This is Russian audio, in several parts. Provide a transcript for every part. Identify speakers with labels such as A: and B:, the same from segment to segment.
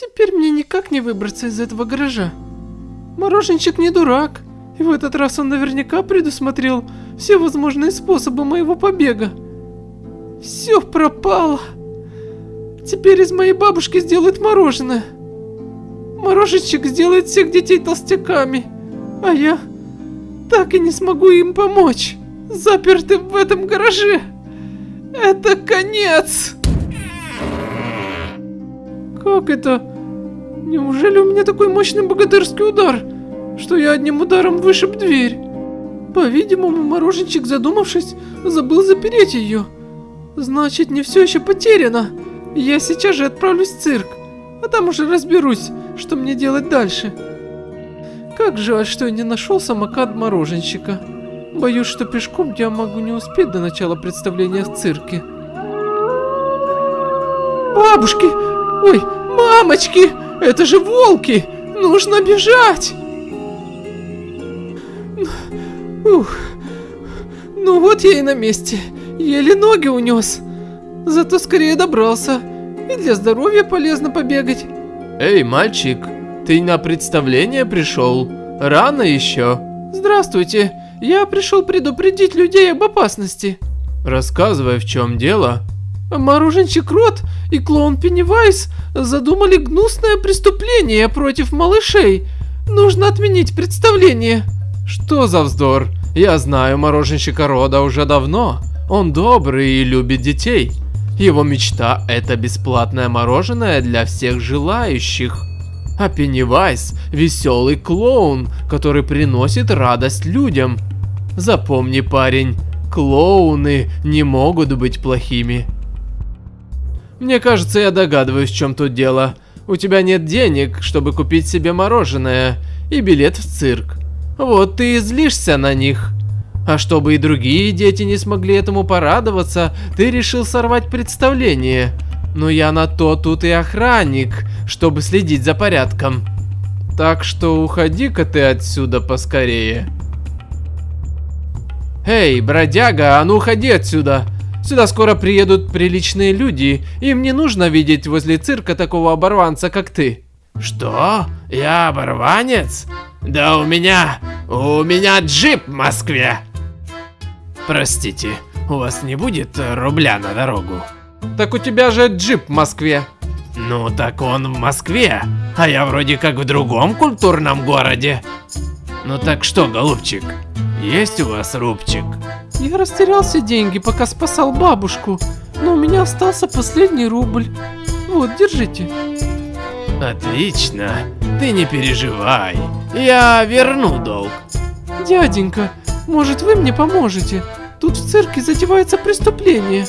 A: Теперь мне никак не выбраться из этого гаража. Мороженщик не дурак, и в этот раз он наверняка предусмотрел все возможные способы моего побега. Все пропало. Теперь из моей бабушки сделают мороженое. Мороженщик сделает всех детей толстяками, а я так и не смогу им помочь. Заперты в этом гараже. Это конец. Как это? Неужели у меня такой мощный богатырский удар, что я одним ударом вышиб дверь? По-видимому, мороженщик, задумавшись, забыл запереть ее. Значит, не все еще потеряно. Я сейчас же отправлюсь в цирк, а там уже разберусь, что мне делать дальше. Как жаль, что я не нашел самокат мороженщика. Боюсь, что пешком я могу не успеть до начала представления в цирке. Бабушки! Ой, мамочки! Это же волки! Нужно бежать! Ух. Ну вот я и на месте. Еле ноги унес. Зато скорее добрался. И для здоровья полезно побегать.
B: Эй, мальчик, ты на представление пришел? Рано еще.
A: Здравствуйте. Я пришел предупредить людей об опасности.
B: Рассказывай, в чем дело.
A: Мороженщик Рот и клоун Пеннивайз задумали гнусное преступление против малышей. Нужно отменить представление.
B: Что за вздор? Я знаю мороженщика Рода уже давно. Он добрый и любит детей. Его мечта это бесплатное мороженое для всех желающих. А Пеннивайз – веселый клоун, который приносит радость людям. Запомни, парень, клоуны не могут быть плохими. Мне кажется, я догадываюсь, в чем тут дело. У тебя нет денег, чтобы купить себе мороженое и билет в цирк. Вот ты и злишься на них. А чтобы и другие дети не смогли этому порадоваться, ты решил сорвать представление. Но я на то тут и охранник, чтобы следить за порядком. Так что уходи-ка ты отсюда поскорее. Эй, бродяга, а ну уходи отсюда. Сюда скоро приедут приличные люди, им не нужно видеть возле цирка такого оборванца, как ты.
C: Что? Я оборванец? Да у меня... у меня джип в Москве. Простите, у вас не будет рубля на дорогу?
B: Так у тебя же джип в Москве.
C: Ну так он в Москве, а я вроде как в другом культурном городе. Ну так что, голубчик, есть у вас рубчик?
A: Я растерял все деньги, пока спасал бабушку, но у меня остался последний рубль. Вот, держите.
C: Отлично, ты не переживай, я верну долг.
A: Дяденька, может вы мне поможете? Тут в цирке затевается преступление.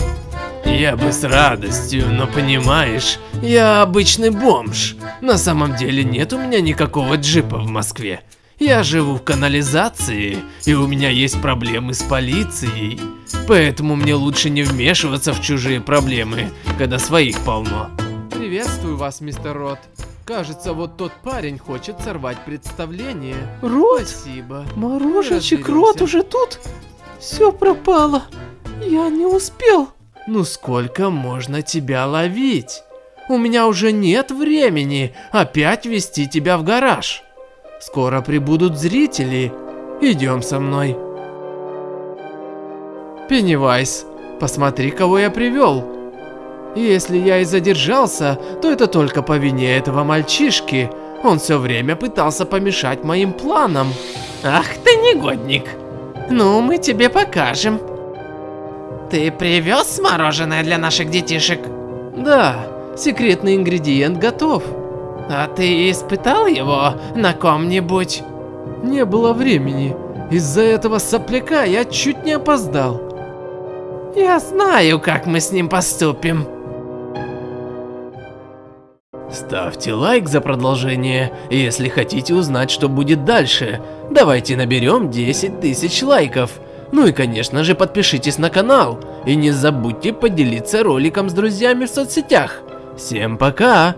C: Я бы с радостью, но понимаешь, я обычный бомж. На самом деле нет у меня никакого джипа в Москве. Я живу в канализации, и у меня есть проблемы с полицией. Поэтому мне лучше не вмешиваться в чужие проблемы, когда своих полно.
B: Приветствую вас, мистер Рот. Кажется, вот тот парень хочет сорвать представление.
A: Рот?
B: Спасибо.
A: Мороженщик Рот уже тут? Все пропало. Я не успел.
B: Ну сколько можно тебя ловить? У меня уже нет времени опять вести тебя в гараж. Скоро прибудут зрители. Идем со мной. Пеннивайз, посмотри, кого я привел. Если я и задержался, то это только по вине этого мальчишки. Он все время пытался помешать моим планам.
C: Ах ты негодник. Ну, мы тебе покажем. Ты привез мороженое для наших детишек?
B: Да, секретный ингредиент готов.
C: А ты испытал его на ком-нибудь?
B: Не было времени. Из-за этого сопляка я чуть не опоздал.
C: Я знаю, как мы с ним поступим.
B: Ставьте лайк за продолжение, если хотите узнать, что будет дальше. Давайте наберем 10 тысяч лайков. Ну и конечно же подпишитесь на канал. И не забудьте поделиться роликом с друзьями в соцсетях. Всем пока!